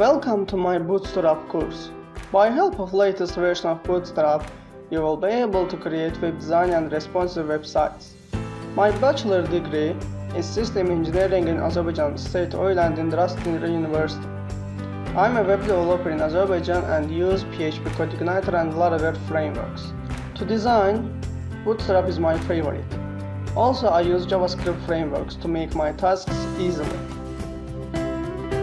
Welcome to my Bootstrap course. By help of latest version of Bootstrap, you will be able to create web design and responsive websites. My bachelor degree is System Engineering in Azerbaijan State Oil and Industry University. I'm a web developer in Azerbaijan and use PHP CodeIgniter and Laravel frameworks. To design, Bootstrap is my favorite. Also, I use JavaScript frameworks to make my tasks easily.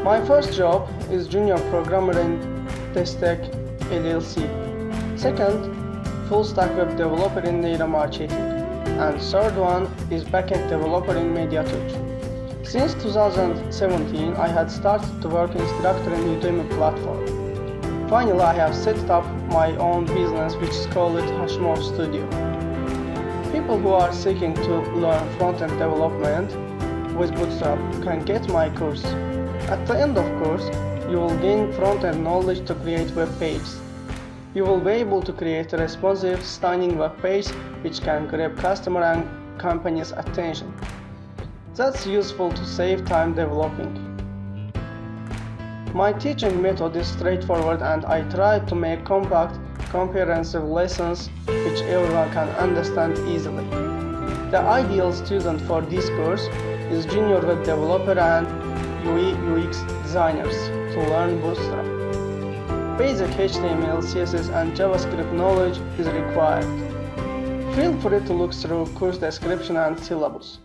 My first job is junior programmer in Destek LLC. Second, full stack web developer in data marketing. And third one is backend developer in MediaTouch. Since 2017, I had started to work instructor in Udemy platform. Finally, I have set up my own business which is called Hashimov Studio. People who are seeking to learn front-end development with Bootstrap can get my course. At the end of course, you will gain front-end knowledge to create web pages. You will be able to create a responsive, stunning web page which can grab customer and company's attention. That's useful to save time developing. My teaching method is straightforward and I try to make compact, comprehensive lessons which everyone can understand easily. The ideal student for this course is junior web developer and UI UX designers to learn Bootstrap. Basic HTML, CSS and JavaScript knowledge is required. Feel free to look through course description and syllabus.